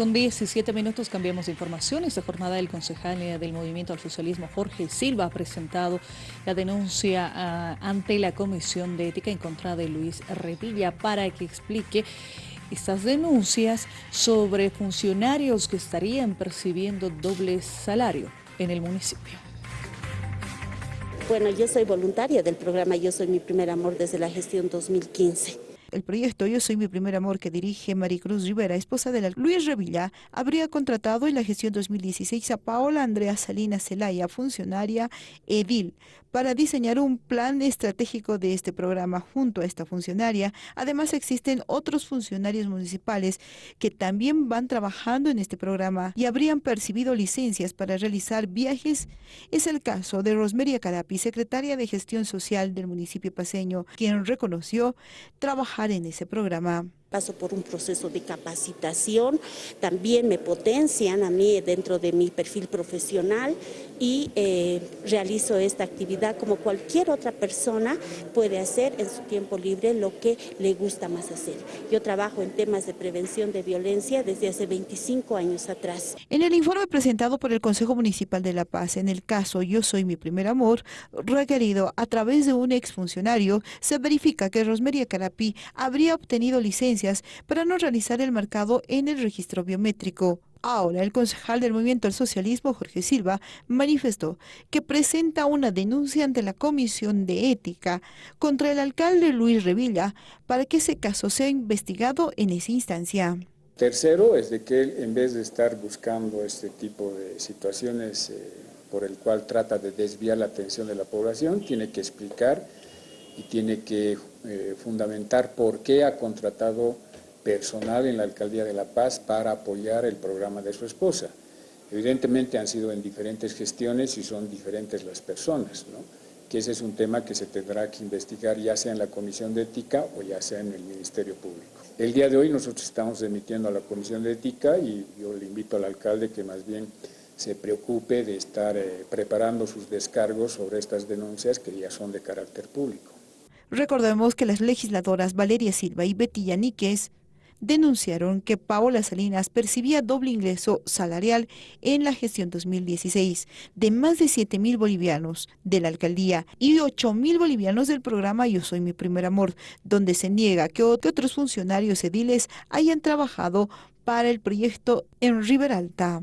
Con 17 minutos cambiamos de información. Esta jornada del concejal del Movimiento al Socialismo, Jorge Silva, ha presentado la denuncia ah, ante la Comisión de Ética en contra de Luis Revilla para que explique estas denuncias sobre funcionarios que estarían percibiendo doble salario en el municipio. Bueno, yo soy voluntaria del programa Yo Soy Mi Primer Amor desde la gestión 2015. El proyecto Yo Soy Mi Primer Amor que dirige Maricruz Rivera, esposa de la Luis Revilla, habría contratado en la gestión 2016 a Paola Andrea Salinas Zelaya, funcionaria edil, para diseñar un plan estratégico de este programa junto a esta funcionaria. Además existen otros funcionarios municipales que también van trabajando en este programa y habrían percibido licencias para realizar viajes. Es el caso de Rosmeria Carapi, secretaria de Gestión Social del municipio paseño, quien reconoció trabajar en ese programa paso por un proceso de capacitación, también me potencian a mí dentro de mi perfil profesional y eh, realizo esta actividad como cualquier otra persona puede hacer en su tiempo libre lo que le gusta más hacer. Yo trabajo en temas de prevención de violencia desde hace 25 años atrás. En el informe presentado por el Consejo Municipal de La Paz, en el caso Yo Soy Mi Primer Amor, requerido a través de un exfuncionario, se verifica que Rosmeria Carapí habría obtenido licencia para no realizar el marcado en el registro biométrico. Ahora, el concejal del Movimiento al Socialismo, Jorge Silva, manifestó que presenta una denuncia ante la Comisión de Ética contra el alcalde Luis Revilla para que ese caso sea investigado en esa instancia. Tercero es de que en vez de estar buscando este tipo de situaciones eh, por el cual trata de desviar la atención de la población, tiene que explicar y tiene que eh, fundamentar por qué ha contratado personal en la Alcaldía de La Paz para apoyar el programa de su esposa. Evidentemente han sido en diferentes gestiones y son diferentes las personas, ¿no? que ese es un tema que se tendrá que investigar ya sea en la Comisión de Ética o ya sea en el Ministerio Público. El día de hoy nosotros estamos emitiendo a la Comisión de Ética y yo le invito al alcalde que más bien se preocupe de estar eh, preparando sus descargos sobre estas denuncias que ya son de carácter público. Recordemos que las legisladoras Valeria Silva y Betty Yaniquez denunciaron que Paola Salinas percibía doble ingreso salarial en la gestión 2016 de más de 7 mil bolivianos de la alcaldía y 8 mil bolivianos del programa Yo Soy Mi Primer Amor, donde se niega que otros funcionarios ediles hayan trabajado para el proyecto en Riberalta.